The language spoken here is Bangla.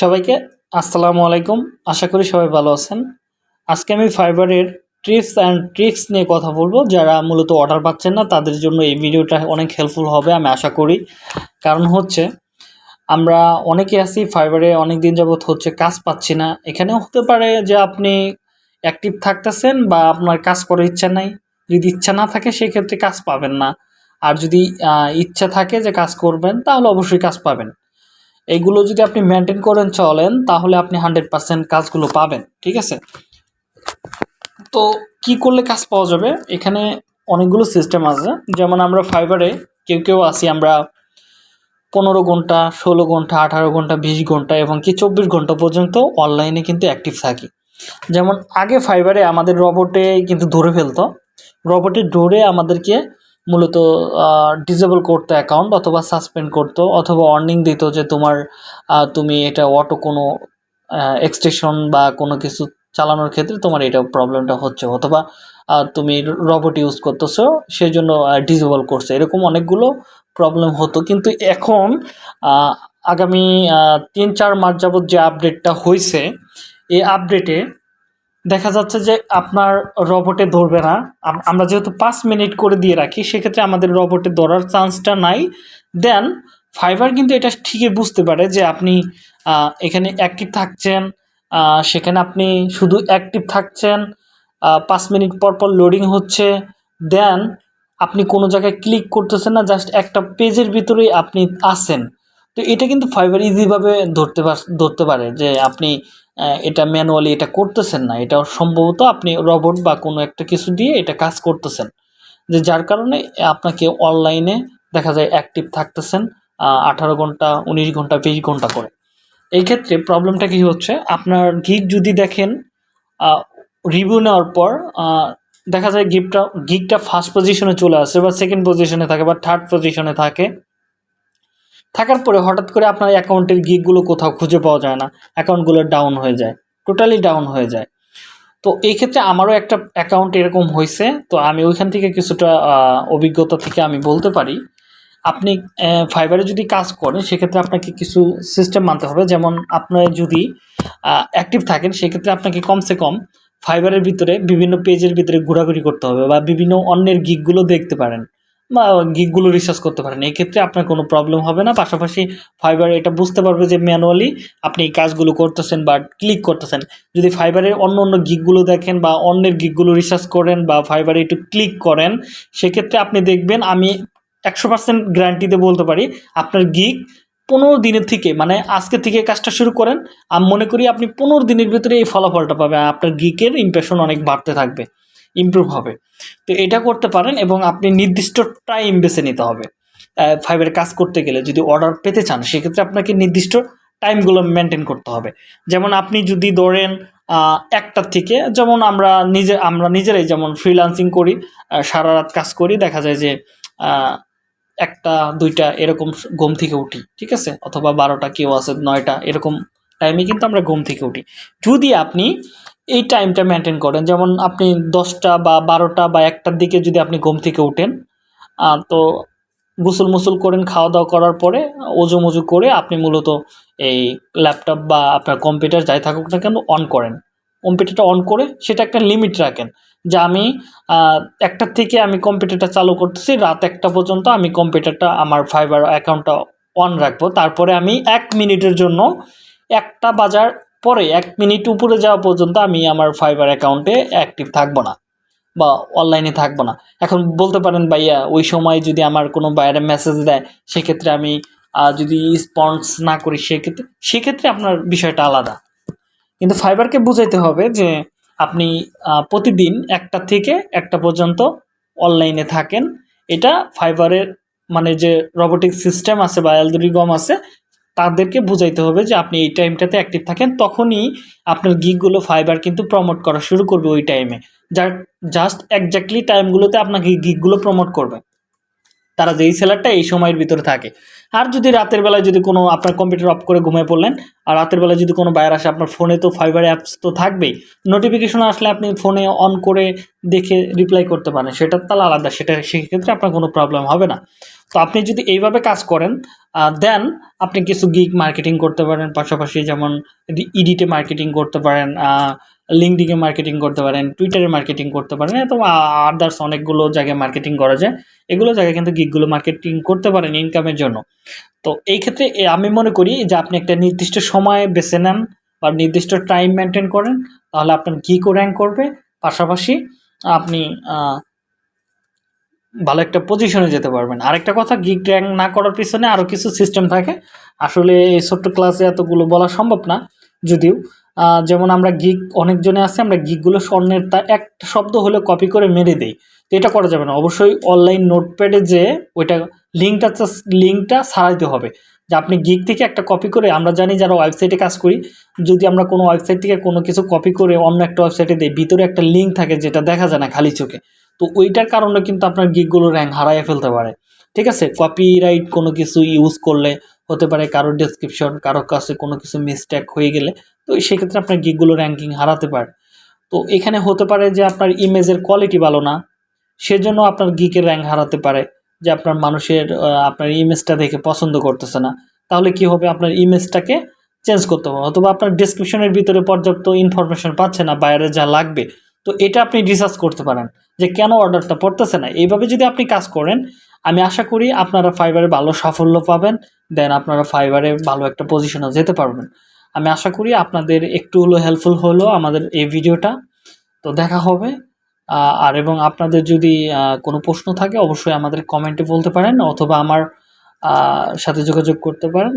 সবাইকে আসসালামু আলাইকুম। আশা করি সবাই ভালো আছেন। আজকে আমি ফাইবারের ট্রিপস অ্যান্ড ট্রিক্স নিয়ে কথা বলব। যারা মূলত অর্ডার পাচ্ছেন না, তাদের জন্য এই ভিডিওটা অনেক হেল্পফুল হবে, আমি আশা করি। কারণ হচ্ছে, আমরা অনেকে আছি ফাইবারে অনেক দিন যাবত হচ্ছে কাজ পাচ্ছি না। এখানেও হতে পারে যে আপনি অ্যাক্টিভ থাকতেছেন বা আপনার কাজ করার ইচ্ছা নাই। যদি ইচ্ছা না থাকে, সেক্ষেত্রে কাজ পাবেন না। আর যদি ইচ্ছা থাকে যে কাজ করবেন, তাহলে অবশ্যই কাজ পাবেন। এইগুলো যদি আপনি মেনটেন করেন চলেন, তাহলে আপনি হান্ড্রেড পার্সেন্ট কাজগুলো পাবেন, ঠিক আছে? তো কি করলে কাজ পাওয়া যাবে? এখানে অনেকগুলো সিস্টেম আছে, যেমন আমরা ফাইবারে কেউ কেউ আছি, আমরা পনেরো ঘণ্টা, ষোলো ঘণ্টা, আঠারো ঘণ্টা, বিশ ঘণ্টা এবং কি চব্বিশ ঘণ্টা পর্যন্ত অনলাইনে কিন্তু অ্যাক্টিভ থাকি। যেমন আগে ফাইবারে আমাদের রবটে কিন্তু ধরে ফেলতো রবটে ধরে আমাদেরকে মূলত ডিসেবল করতো অ্যাকাউন্ট অথবা সাসপেন্ড করতো অথবা ওয়ার্নিং দিত যে তোমার তুমি এটা অটো কোনো এক্সটেশন বা কোনো কিছু চালানোর ক্ষেত্রে তোমার এটা প্রবলেমটা হচ্ছে অথবা তুমি রবট ইউজ করতেছো সেই জন্য ডিসেবল করছে। এরকম অনেকগুলো প্রবলেম হতো। কিন্তু এখন আগামী তিন চার মাস যাবত যে আপডেটটা হয়েছে এই আপডেটে দেখা যাচ্ছে যে আপনার রবটে ধরবে না। আমরা যেহেতু পাঁচ মিনিট করে দিয়ে রাখি, সেক্ষেত্রে আমাদের রবটে ধরার চান্সটা নাই। দেন ফাইবার কিন্তু এটা ঠিকই বুঝতে পারে যে আপনি এখানে অ্যাক্টিভ থাকছেন সেখানে আপনি শুধু অ্যাক্টিভ থাকছেন পাঁচ মিনিট পর পর লোডিং হচ্ছে। দেন আপনি কোনো জায়গায় ক্লিক করতেছেন না জাস্ট একটা পেজের ভিতরেই আপনি আসেন তো এটা কিন্তু ফাইবার ইজিভাবে ধরতে ধরতে পারে যে আপনি এটা ম্যানুয়ালি এটা করতেছেন না। এটা সম্ভবত আপনি রবট বা কোনো একটা কিছু দিয়ে এটা কাজ করতেছেন। যে যার কারণে আপনাকে অনলাইনে দেখা যায় অ্যাক্টিভ থাকতেছেন আঠারো ঘণ্টা, উনিশ ঘণ্টা, বিশ ঘণ্টা করে। এই ক্ষেত্রে প্রবলেমটা কি হচ্ছে? আপনার গিগ যদি দেখেন রিভিউ নেওয়ার পর দেখা যায় গিফটটা গিগটা ফার্স্ট পজিশনে চলে আসে বা সেকেন্ড পজিশনে থাকে বা থার্ড পজিশনে থাকে। থাকার পরে হঠাৎ করে আপনার অ্যাকাউন্টের গিকগুলো কোথাও খুঁজে পাওয়া যায় না, অ্যাকাউন্টগুলো ডাউন হয়ে যায়, টোটালি ডাউন হয়ে যায়। তো এই ক্ষেত্রে আমারও একটা অ্যাকাউন্ট এরকম হয়েছে, তো আমি ওইখান থেকে কিছুটা অভিজ্ঞতা থেকে আমি বলতে পারি। আপনি ফাইবারে যদি কাজ করেন, সেক্ষেত্রে আপনাকে কিছু সিস্টেম মানতে হবে। যেমন আপনার যদি অ্যাক্টিভ থাকেন, সেক্ষেত্রে আপনাকে কমসে কম ফাইবারের ভিতরে বিভিন্ন পেজের ভিতরে ঘোরাঘুরি করতে হবে বা বিভিন্ন অন্যের গিকগুলো দেখতে পারেন। বা গিকগুলো রিসার্চ করতে পারেন। এই ক্ষেত্রে আপনার কোনো প্রবলেম হবে না। পাশাপাশি ফাইবার এটা বুঝতে পারবে যে ম্যানুয়ালি আপনি এই কাজগুলো করতেছেন বা ক্লিক করতেছেন। যদি ফাইবারের অন্য অন্য গিকগুলো দেখেন বা অন্যের গিকগুলো রিসার্চ করেন বা ফাইবারে একটু ক্লিক করেন, সেক্ষেত্রে আপনি দেখবেন আমি একশো পার্সেন্ট গ্যারান্টিতে বলতে পারি, আপনার গিক পনেরো দিনের থেকে মানে আজকে থেকে কাজটা শুরু করেন। আমি মনে করি আপনি পনেরো দিনের ভিতরে এই ফলাফলটা পাবেন। আপনার গিকের ইমপ্রেশন অনেক বাড়তে থাকবে। ইমপ্রুভ হবে। তো এটা করতে পারেন এবং আপনি নির্দিষ্ট টাইম বেছে নিতে হবে। ফাইবারে কাজ করতে গেলে যদি অর্ডার পেতে চান, সেক্ষেত্রে আপনাকে নির্দিষ্ট টাইমগুলো মেনটেন করতে হবে। যেমন আপনি যদি ধরেন একটার থেকে যেমন আমরা নিজে, আমরা নিজেরাই যেমন ফ্রিল্যান্সিং করি সারা রাত কাজ করি, দেখা যায় যে একটা, দুইটা এরকম ঘুম থেকে উঠি, ঠিক আছে? অথবা বারোটা কেউ আছে, নয়টা, এরকম টাইমে কিন্তু আমরা ঘুম থেকে উঠি। যদি আপনি এই টাইমটা মেনটেন করেন। যেমন আপনি দশটা বা বারোটা বা একটার দিকে যদি আপনি ঘুম থেকে উঠেন তো গোসল মুসল করেন খাওয়া দাওয়া করার পরে ওজু মজু করে আপনি মূলত এই ল্যাপটপ বা আপনার কম্পিউটার যাই থাকুক না কেন অন করেন। কম্পিউটারটা অন করে সেটা একটা লিমিট রাখেন যে আমি একটার থেকে আমি কম্পিউটারটা চালু করতেছি, রাত একটা পর্যন্ত আমি কম্পিউটারটা আমার ফাইবার অ্যাকাউন্টটা অন রাখব। তারপরে আমি এক মিনিটের জন্য একটা বাজার পরে এক মিনিট উপরে যাওয়া পর্যন্ত আমি আমার ফাইবার অ্যাকাউন্টে অ্যাক্টিভ থাকব না বা অনলাইনে থাকব না। এখন বলতে পারেন ভাইয়া, ওই সময় যদি আমার কোনো বাইরে মেসেজ দেয়, সেক্ষেত্রে আমি যদি রেসপন্স না করি, সেক্ষেত্রে সেক্ষেত্রে আপনার বিষয়টা আলাদা। কিন্তু ফাইবারকে বুঝাইতে হবে যে, আপনি প্রতিদিন একটা থেকে একটা পর্যন্ত অনলাইনে থাকেন। এটা ফাইবারের মানে যে রোবোটিক সিস্টেম আছে বা অ্যালগোরিদম আছে তাদেরকে বুঝাইতে হবে যে আপনি এই টাইমটাতে অ্যাক্টিভ থাকেন, তখনই আপনার গিকগুলো ফাইবার কিন্তু প্রমোট করা শুরু করবে ওই টাইমে যার জাস্ট একজাক্টলি টাইমগুলোতে আপনাকে গিকগুলো প্রমোট করবে। তারা যেই সেলারটা এই সময়ের ভিতরে থাকে। আর যদি রাতের বেলায় যদি কোনো, আপনার কম্পিউটার অফ করে ঘুমিয়ে পড়লেন, আর রাতের বেলায় যদি কোনো বায়ার আসে, আপনার ফোনে তো ফাইবার অ্যাপস তো থাকবেই। নোটিফিকেশন আসলে আপনি ফোনে অন করে দেখে রিপ্লাই করতে পারেন। সেটার তাহলে আলাদা। সেটা, সেক্ষেত্রে আপনার কোনো প্রবলেম হবে না। তো আপনি যদি এইভাবে কাজ করেন দেন আপনি কিছু গিগ মার্কেটিং করতে পারেন, পাশাপাশি যেমন ইডিটে মার্কেটিং করতে পারেন লিঙ্কডিংয়ে মার্কেটিং করতে পারেন টুইটারে মার্কেটিং করতে পারেন তো আদার্স অনেকগুলো জায়গায় মার্কেটিং করা যায়। এগুলো জায়গায় কিন্তু গিকগুলো মার্কেটিং করতে পারেন ইনকামের জন্য। তো এই ক্ষেত্রে আমি মনে করি যে আপনি একটা নির্দিষ্ট সময় বেছে নেন বা নির্দিষ্ট টাইম মেনটেন করেন, তাহলে আপনার গিকও র্যাঙ্ক করবে। পাশাপাশি আপনি ভালো একটা পজিশনে যেতে পারবেন। আরেকটা কথা গিগ র্যাঙ্ক না করার পিছনে আরও কিছু সিস্টেম থাকে। আসলে এই ছোট্ট ক্লাসে এতগুলো বলা সম্ভব না, যদিও। যেমন আমরা গিগ অনেকজনে আছে, আমরা গিগগুলো স্বর্ণের তা একটা শব্দ হলে কপি করে মেরে দেই। তো এটা করা যাবে না। অবশ্যই অনলাইন নোটপ্যাডে যে ওইটা লিঙ্কটা লিঙ্কটা ছাড়াইতে হবে। যে আপনি গিগ থেকে একটা কপি করে, আমরা জানি যারা ওয়েবসাইটে কাজ করি, যদি আমরা কোনো ওয়েবসাইট থেকে কোনো কিছু কপি করে অন্য একটা ওয়েবসাইটে দিই, ভিতরে একটা লিঙ্ক থাকে যেটা দেখা যায় না খালি চোখে। তো ওইটার কারণে কিন্তু আপনার গিগগুলো র্যাঙ্ক হারাইয়ে ফেলতে পারে। ঠিক আছে? কপিরাইট কোনো কিছু ইউজ করলে হতে পারে কারোর ডেসক্রিপশন কারোর কাছে কোনো কিছু মিসটেক হয়ে গেলে, তো সেক্ষেত্রে আপনার গিগগুলো র্যাঙ্কিং হারাতে পারে। তো এখানে হতে পারে যে আপনার ইমেজের কোয়ালিটি ভালো না, সেজন্য আপনার গিকের র্যাঙ্ক হারাতে পারে, যে আপনার মানুষের আপনার ইমেজটা দেখে পছন্দ করতেছে না। তাহলে কি হবে? আপনার ইমেজটাকে চেঞ্জ করতে হবে। অথবা আপনার ডিসক্রিপশনের ভিতরে পর্যাপ্ত ইনফরমেশন পাচ্ছে না, বাইরে যা লাগবে। তো এটা আপনি রিসার্চ করতে পারেন যে কেন অর্ডারটা পড়তেছে না। এইভাবে যদি আপনি কাজ করেন, আমি আশা করি আপনারা ফাইবারে ভালো সাফল্য পাবেন দেন আপনারা ফাইবারে ভালো একটা পজিশনে যেতে পারবেন। আমি আশা করি আপনাদের একটু হলো হেল্পফুল হলো আমাদের এই ভিডিওটা তো দেখা হবে। আর এবং আপনাদের যদি কোনো প্রশ্ন থাকে, অবশ্যই আমাদের কমেন্টে বলতে পারেন, অথবা আমার সাথে যোগাযোগ করতে পারেন।